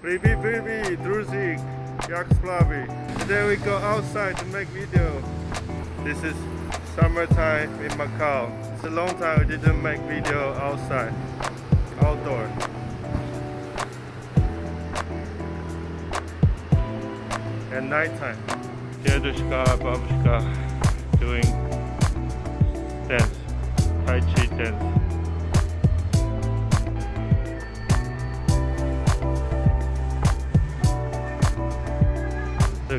Привет, привет, друзі, як справи? Today we go outside to make video. This is summertime in Macau. It's a long time we didn't make video outside, outdoor. At nighttime. Dedushka, babushka doing dance, Tai Chi dance.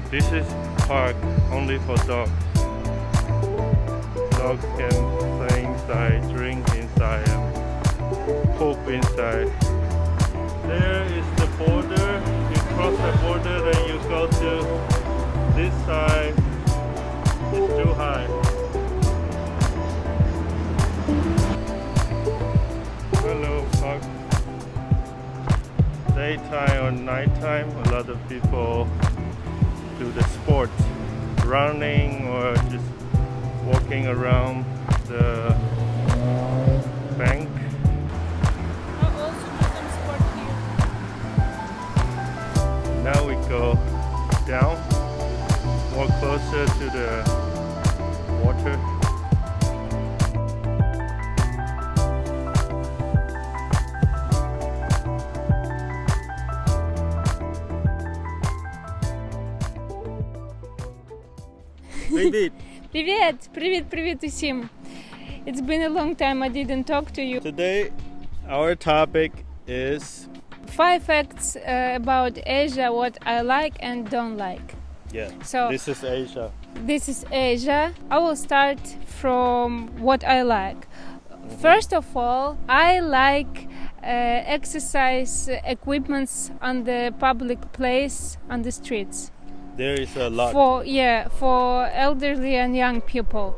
This is park only for dogs. Dogs can play inside, drink inside, and poop inside. There is the border. You cross the border, then you go to this side. It's too high. Hello, park. Daytime or nighttime, a lot of people do the sport, running or just walking around the bank. I'll also do some sport here. Now we go down, more closer to the David, Привет! Привіт, привіт усім! It's been a long time I didn't talk to you. today our topic is Five facts uh, about Asia, what I like and don't like. yeah. So This is Asia. this is Asia. I will start from what I like. First of all, I like uh, exercise equipments on the public place on the streets. There is a lot. for yeah for elderly and young people.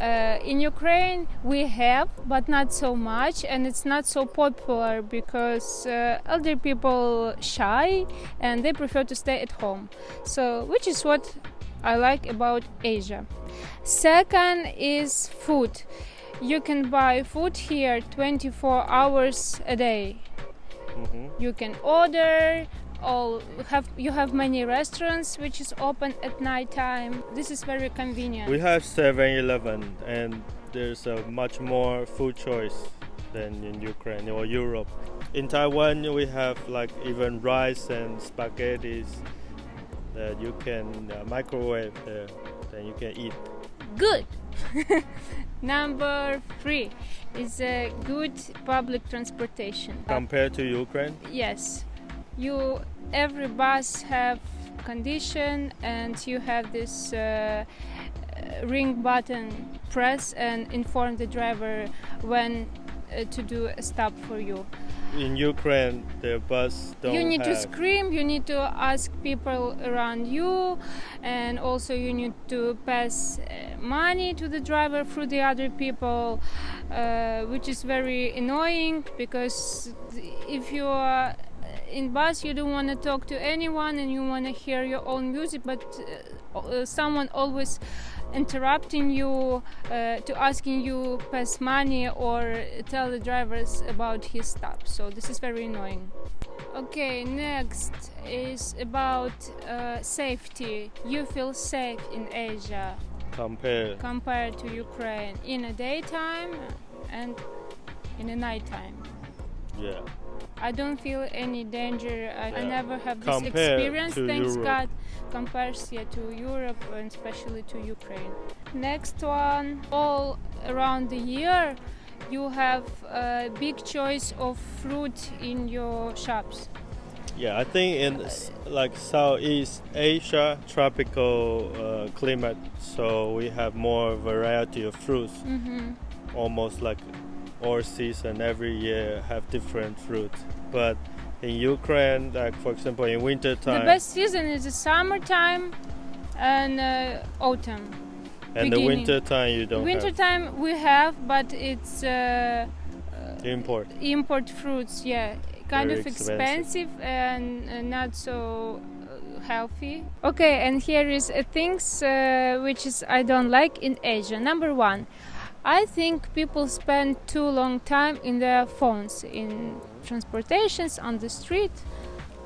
Uh, in ukraine we have but not so much and it's not so popular because uh, elder people shy and they prefer to stay at home. So which is what i like about asia. Second is food. You can buy food here 24 hours a day. Mhm. you can order all have you have many restaurants which is open at night time. This is very convenient. We have 7-Eleven and there's a much more food choice than in Ukraine or Europe. In Taiwan we have like even rice and spaghettis that you can uh, microwave there then you can eat. good. Number three is a good public transportation. Compared to Ukraine, yes you every bus have condition and you have this uh, uh, ring button press and inform the driver when uh, to do a stop for you. In Ukraine the bus don't you need to scream you need to ask people around you and also you need to pass uh, money to the driver through the other people uh, which is very annoying because if you are in bus you don't want to talk to anyone and you want to hear your own music but uh, uh, someone always interrupting you uh, to asking you pass money or tell the drivers about his stop so this is very annoying. Okay next is about uh, safety. You feel safe in asia. Compared compared to ukraine. In a daytime and in a nighttime. Yeah I don't feel any danger. I, I Yeah. never have this Compared experience. Thanks Europe. God, compares yeah, to Europe and especially to Ukraine. Next one, all around the year, you have a big choice of fruit in your shops. Yeah, I think in like Southeast Asia, tropical uh, climate, so we have more variety of fruits. hmm Almost like all season, every year have different fruits. But in Ukraine, like for example, in winter time. The best season is the summertime and uh, autumn. and the winter time, you don't Winter time we have, but it's uh, import. import fruits yeah kind Very of expensive. expensive and uh, not so uh, healthy okay and here is uh, things uh, which is i don't like in asia number one i think people spend too long time in their phones in transportations on the street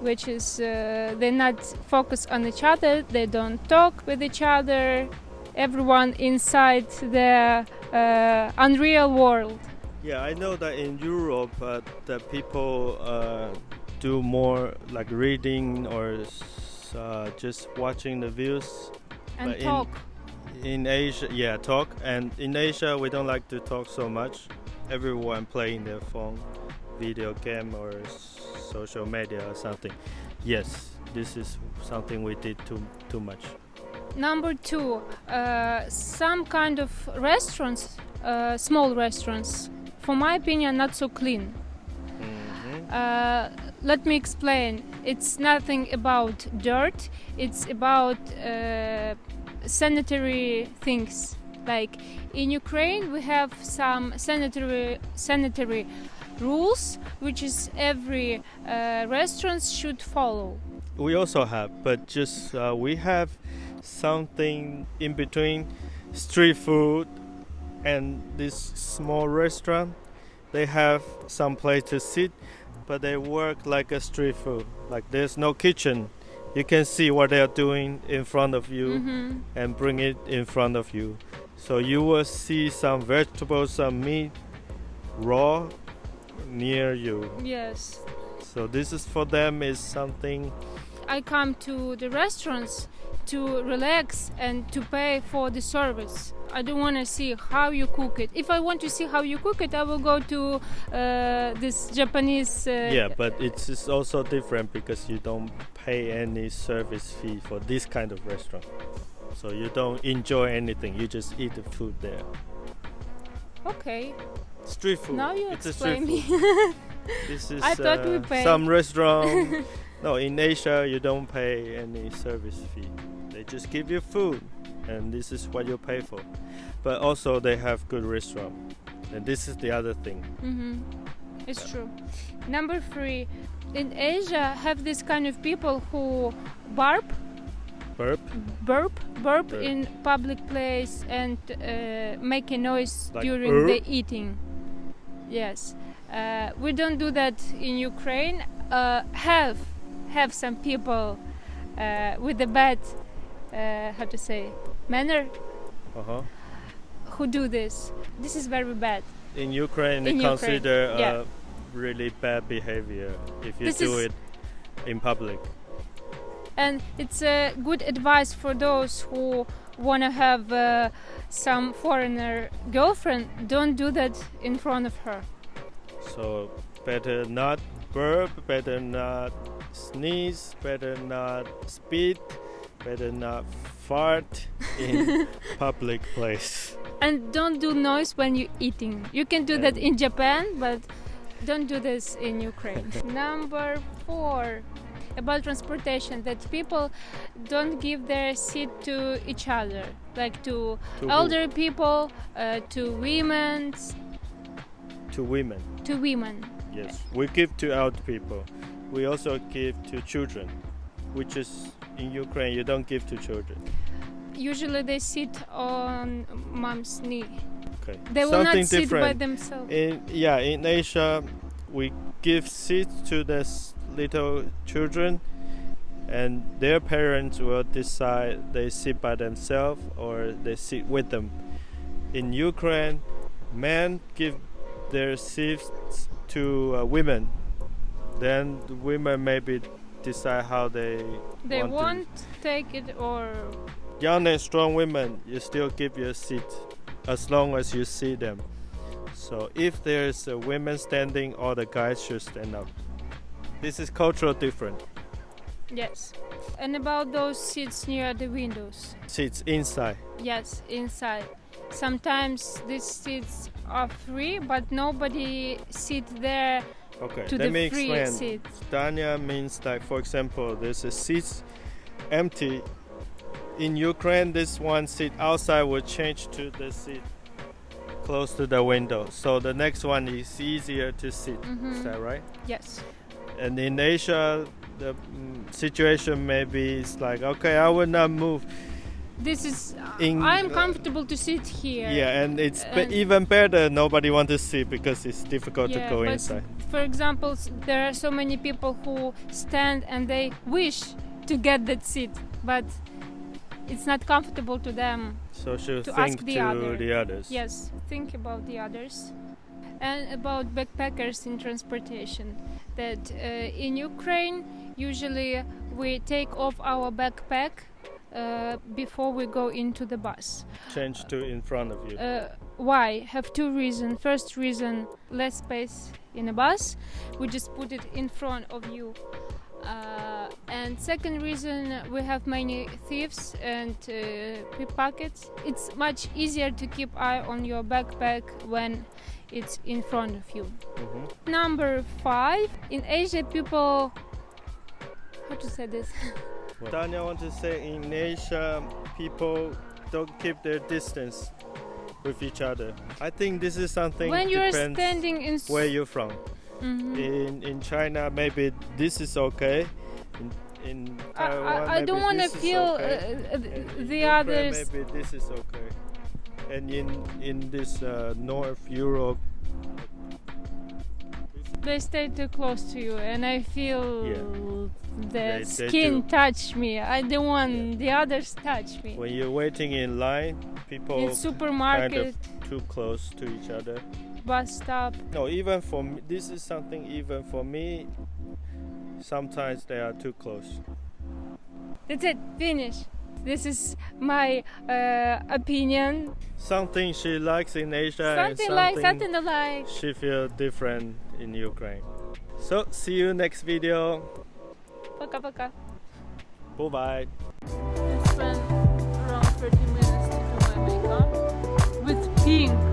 which is uh, they not focus on each other. They don't talk with each other. Everyone inside the uh, unreal world. Yeah, I know that in Europe, uh, the people uh, do more like reading or uh, just watching the views. and But talk. In Asia, yeah, talk. And in Asia, we don't like to talk so much. Everyone playing their phone, video game or social media or something. Yes, this is something we did too too much. Number two, uh, some kind of restaurants, uh, small restaurants, for my opinion, not so clean. hmm Uh, let me explain. It's nothing about dirt. It's about uh, sanitary things. Like in Ukraine, we have some sanitary sanitary rules, which is every uh, restaurant should follow. We also have, but just uh, we have something in between street food and this small restaurant. They have some place to sit, but they work like a street food. Like there's no kitchen. You can see what they are doing in front of you Mhm. and bring it in front of you. So you will see some vegetables, some meat, raw, near you. Yes. So this is for them is something I come to the restaurants to relax and to pay for the service. I don't want to see how you cook it. If I want to see how you cook it, I will go to uh, this Japanese. Uh, Yeah, but it's just also different because you don't pay any service fee for this kind of restaurant. So you don't enjoy anything. You just eat the food there. Okay, Street food. now you it's explain me. This is I thought we uh, pay. some restaurant. no, in Asia you don't pay any service fee. They just give you food, and this is what you pay for. But also they have good restaurant, and this is the other thing. hmm It's true. Number three, in Asia, have this kind of people who burp, Burp, burp, burp Burp. in public place and uh, make a noise Like during "Urr"? the eating. Yes, uh, we don't do that in Ukraine. Uh, have have some people uh, with a bad, uh, how to say, manner uh huh. who do this. This is very bad. In Ukraine, In Ukraine, consider yeah. uh, really bad behavior if you This do it in public. and it's a good advice for those who want to have uh, some foreigner girlfriend don't do that in front of her So better not burp, better not sneeze, better not spit, better not fart in public place. And don't do noise when you're eating you can do that in japan but don't do this in ukraine number four about transportation that people don't give their seat to each other like to To who? elder people uh, to women to women. to women Yes, we give to old people. We also give to children, which is in Ukraine you don't give to children. Usually they sit on mom's knee Okay. They will Something not sit different. by themselves. In yeah, in Asia, we give seats to the little children, and their parents will decide they sit by themselves or they sit with them. In Ukraine, men give their seats to uh, women. Then the women maybe decide how they they want to- won't take it or young and strong women, you still give your seat as long as you see them. So if there's a women standing, all the guys should stand up. This is cultural different. yes. And about those seats near the windows. Seats inside. Yes, inside. Sometimes these seats are free, but nobody sit there Okay, to let the me free explain. seat. Dania means like, for example, there's a seat empty. In Ukraine, this one seat outside will change to the seat close to the window. So the next one is easier to sit. Is Mhm. that right? Yes. And in Asia, the mm, situation maybe is like, okay, I will not move. This is. In- I'm comfortable to sit here. Yeah, and it's be- even better. Nobody want to sit because it's difficult Yeah, to go but inside. For example, there are so many people who stand and they wish to get that seat, but it's not comfortable to them. So To ask the to other. the others. Yes, think about the others. And about backpackers in transportation. That uh, in Ukraine, usually we take off our backpack uh, before we go into the bus. Change to in front of you. Uh, why? Have two reasons. First reason, less space in a bus. We just put it in front of you. Uh, and second reason, we have many thieves and uh, pickpockets. It's much easier to keep eye on your backpack when it's in front of you. Mhm. Number five, in Asia, people. How to say this? Tanya want to say in Asia, people don't keep their distance with each other. I think this is something when you're depends standing in. s- where you're from. Mhm. In in China, maybe this is okay. In, in I, Taiwan, I, I don't want to feel okay. uh, uh, the others. Maybe this is okay. And in in this uh, North Europe, they stay too close to you and i feel Yeah. the They- skin touch me i don't want the others touch me when you're waiting in line, people in kind supermarket of too close to each other bus stop No, even for me, this is something even for me. Sometimes they are too close. that's it finish this is my uh, opinion Something she likes in Asia something and like something something like she feel different in Ukraine. So see you next video. пока-пока Bye bye. I spent around 30 minutes to do my makeup with pink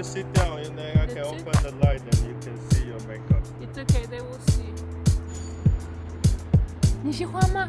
If you sit down and then I can That's it? open the light and you can see your makeup. It's okay, they will see. 你喜欢吗？